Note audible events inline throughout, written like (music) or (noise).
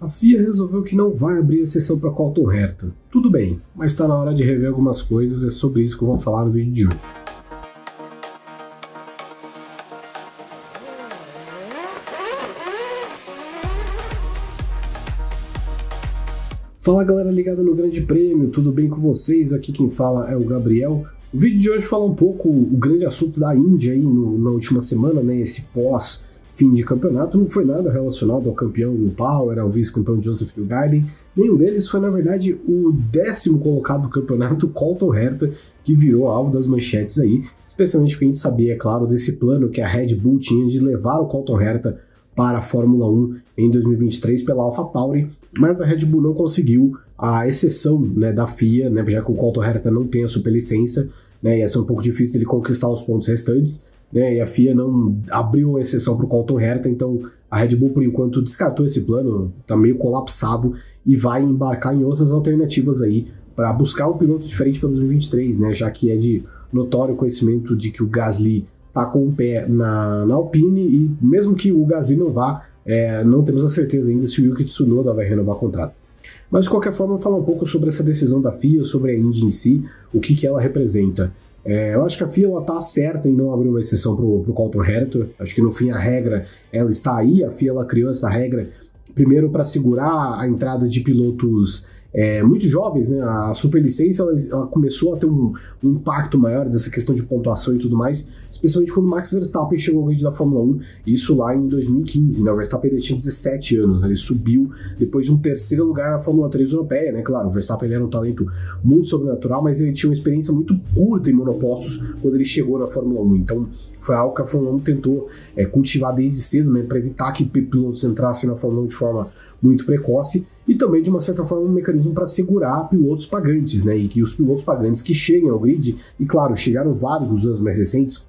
A FIA resolveu que não vai abrir a sessão para Colton Herta. Tudo bem, mas está na hora de rever algumas coisas, é sobre isso que eu vou falar no vídeo de hoje. Fala galera ligada no Grande Prêmio, tudo bem com vocês? Aqui quem fala é o Gabriel. O vídeo de hoje fala um pouco o grande assunto da Índia aí no, na última semana, né? Esse pós fim de campeonato não foi nada relacionado ao campeão Will Power, ao vice-campeão Joseph Newgarden. Nenhum deles foi, na verdade, o décimo colocado do campeonato, (laughs) Colton Herta, que virou alvo das manchetes aí, especialmente porque a gente sabia, é claro, desse plano que a Red Bull tinha de levar o Colton Herta para a Fórmula 1 em 2023 pela AlphaTauri, mas a Red Bull não conseguiu a exceção né, da FIA, né, já que o Colton Herta não tem a superlicença, né, ia ser um pouco difícil ele conquistar os pontos restantes né, e a FIA não abriu exceção para o Colton Herta, então a Red Bull, por enquanto, descartou esse plano, está meio colapsado e vai embarcar em outras alternativas aí para buscar um piloto diferente para 2023, né, já que é de notório conhecimento de que o Gasly está com o pé na, na Alpine e mesmo que o Gasly não vá, é, não temos a certeza ainda se o Yuki Tsunoda vai renovar o contrato. Mas de qualquer forma, falar um pouco sobre essa decisão da FIA, sobre a Indy em si, o que, que ela representa. É, eu acho que a FIA está certa em não abrir uma exceção para o Colton Herta. Acho que no fim a regra ela está aí. A FIA ela criou essa regra primeiro para segurar a entrada de pilotos é, muito jovens, né? A superlicença ela, ela começou a ter um, um, impacto maior dessa questão de pontuação e tudo mais, especialmente quando Max Verstappen chegou ao grid da Fórmula 1, isso lá em 2015, né? O Verstappen tinha 17 anos, né? ele subiu depois de um terceiro lugar na Fórmula 3 europeia, né? Claro, o Verstappen era um talento muito sobrenatural, mas ele tinha uma experiência muito curta em monopostos quando ele chegou na Fórmula 1, então foi algo que a Fórmula 1 tentou é, cultivar desde cedo, né? Para evitar que pilotos entrassem na Fórmula 1 de forma muito precoce e também, de uma certa forma, um mecanismo para segurar pilotos pagantes, né? E que os pilotos pagantes que cheguem ao grid, e claro, chegaram vários nos anos mais recentes,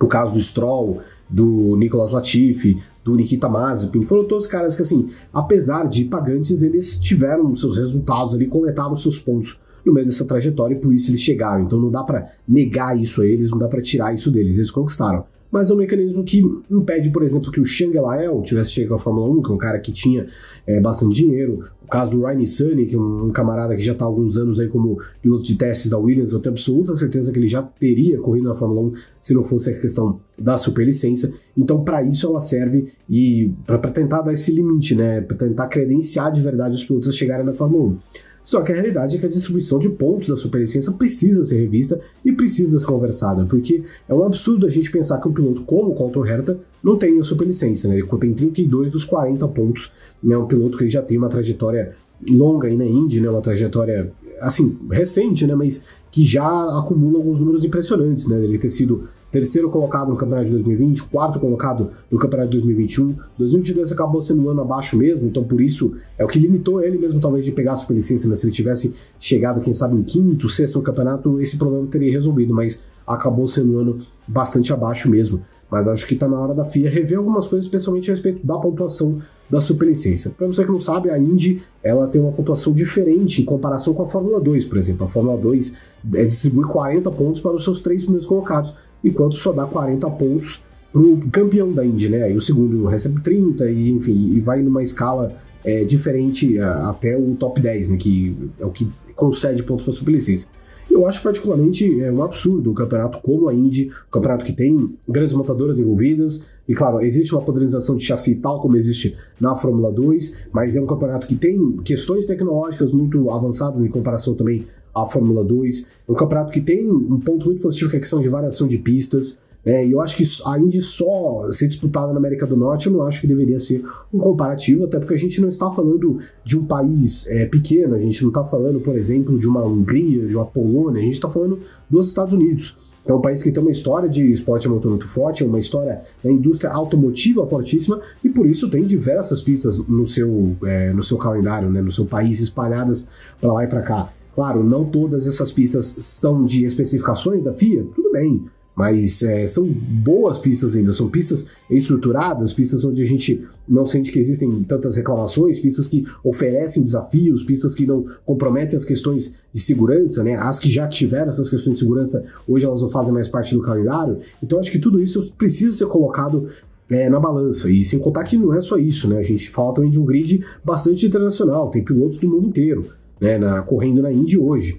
o caso do Stroll, do Nicolas Latifi, do Nikita Mazepin, foram todos caras que, assim, apesar de pagantes, eles tiveram seus resultados ali, coletaram seus pontos no meio dessa trajetória e por isso eles chegaram. Então não dá para negar isso a eles, não dá para tirar isso deles, eles conquistaram mas é um mecanismo que impede, por exemplo, que o Shang Lael tivesse chegado à Fórmula 1, que é um cara que tinha é, bastante dinheiro. O caso do Ryan Sunny, que é um, camarada que já está há alguns anos aí como piloto de testes da Williams, eu tenho absoluta certeza que ele já teria corrido na Fórmula 1 se não fosse a questão da superlicença. Então, para isso ela serve e para tentar dar esse limite, né, para tentar credenciar de verdade os pilotos a chegarem na Fórmula 1. Só que a realidade é que a distribuição de pontos da superlicença precisa ser revista e precisa ser conversada, porque é um absurdo a gente pensar que um piloto como o Colton Herta não tem a superlicença, né? Ele tem 32 dos 40 pontos, né? Um piloto que já tem uma trajetória longa aí na Indy, né? Uma trajetória, assim, recente, né? Mas que já acumula alguns números impressionantes, né? Ele ter sido terceiro colocado no campeonato de 2020, quarto colocado no campeonato de 2021. 2022 acabou sendo um ano abaixo mesmo, então por isso é o que limitou ele mesmo talvez de pegar a superlicença, né? Se ele tivesse chegado, quem sabe, em quinto, sexto no campeonato, esse problema teria resolvido, mas acabou sendo um ano bastante abaixo mesmo. Mas acho que está na hora da FIA rever algumas coisas, especialmente a respeito da pontuação da superlicença. Para você que não sabe, a Indy ela tem uma pontuação diferente em comparação com a Fórmula 2, por exemplo. A Fórmula 2 é, distribui 40 pontos para os seus três primeiros colocados, enquanto só dá 40 pontos para o campeão da Indy, né? Aí o segundo recebe 30 e enfim, e vai numa escala é, diferente até o top 10, né? Que é o que concede pontos para a superlicença. Eu acho particularmente é um absurdo um campeonato como a Indy, um campeonato que tem grandes montadoras envolvidas, e claro, existe uma padronização de chassi tal como existe na Fórmula 2, mas é um campeonato que tem questões tecnológicas muito avançadas em comparação também à Fórmula 2. É um campeonato que tem um ponto muito positivo que é a questão de variação de pistas. Né? E eu acho que a Indy só ser disputada na América do Norte, eu não acho que deveria ser um comparativo, até porque a gente não está falando de um país é, pequeno, a gente não está falando, por exemplo, de uma Hungria, de uma Polônia, a gente está falando dos Estados Unidos. É um país que tem uma história de esporte motor muito forte, uma história da indústria automotiva fortíssima e por isso tem diversas pistas no seu, é, no seu calendário, né, no seu país, espalhadas para lá e para cá. Claro, não todas essas pistas são de especificações da FIA, tudo bem, mas é, são boas pistas ainda, são pistas estruturadas, pistas onde a gente não sente que existem tantas reclamações, pistas que oferecem desafios, pistas que não comprometem as questões de segurança, né? As que já tiveram essas questões de segurança, hoje elas não fazem mais parte do calendário. Então acho que tudo isso precisa ser colocado é, na balança. E sem contar que não é só isso, né? A gente fala também de um grid bastante internacional, tem pilotos do mundo inteiro, né? Na, correndo na Indy hoje.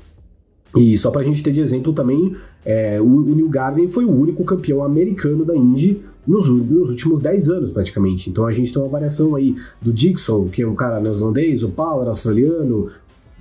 E só para a gente ter de exemplo também, é, o, o New Garden foi o único campeão americano da Indy nos, nos, últimos 10 anos, praticamente. Então a gente tem uma variação aí do Dixon, que é um cara neozelandês, o Power, australiano,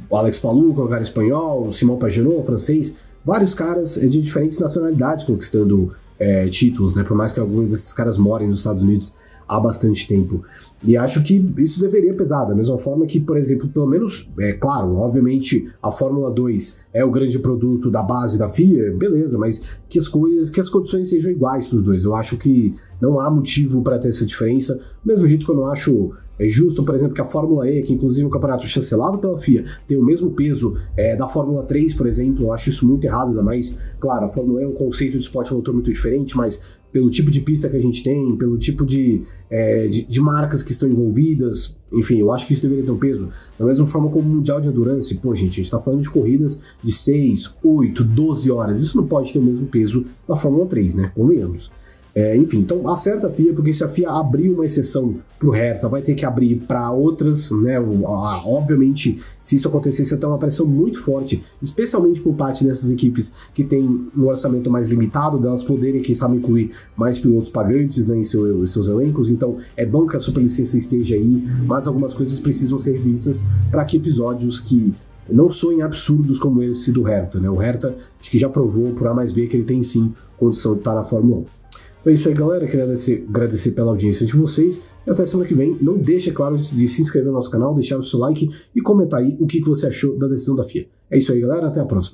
o Alex Paluca, um cara espanhol, o Simão Pagenaud, francês, vários caras de diferentes nacionalidades conquistando é, títulos, né? Por mais que alguns desses caras morem nos Estados Unidos há bastante tempo. E acho que isso deveria pesar, da mesma forma que, por exemplo, pelo menos, é claro, obviamente a Fórmula 2 é o grande produto da base da FIA, beleza, mas que as coisas, que as condições sejam iguais para os dois. Eu acho que não há motivo para ter essa diferença, mesmo jeito que eu não acho é justo, por exemplo, que a Fórmula E, que inclusive é um campeonato chancelado pela FIA, tem o mesmo peso é, da Fórmula 3, por exemplo. Eu acho isso muito errado, ainda mais, claro, a Fórmula E é um conceito de esporte motor muito diferente, mas pelo tipo de pista que a gente tem, pelo tipo de, é, de, de, marcas que estão envolvidas, enfim, eu acho que isso deveria ter um peso. Da mesma forma como o Mundial de Endurance, pô, gente, a gente está falando de corridas de 6, 8, 12 horas, isso não pode ter o mesmo peso da Fórmula 3, né? Convenhamos. É, enfim, então acerta a FIA, porque se a FIA abrir uma exceção para o Hertha, vai ter que abrir para outras, né? Obviamente, se isso acontecesse, você tem uma pressão muito forte, especialmente por parte dessas equipes que têm um orçamento mais limitado, delas poderem, quem sabe, incluir mais pilotos pagantes né, em, seu, em seus elencos. Então, é bom que a superlicença esteja aí, mas algumas coisas precisam ser vistas para que episódios que não soem absurdos como esse do Hertha, né? O Hertha, acho que já provou por A mais B que ele tem sim condição de estar na Fórmula 1. É isso aí, galera. Queria agradecer, agradecer pela audiência de vocês. E até semana que vem. Não deixe, claro, de se inscrever no nosso canal, deixar o seu like e comentar aí o que você achou da decisão da FIA. É isso aí, galera. Até a próxima.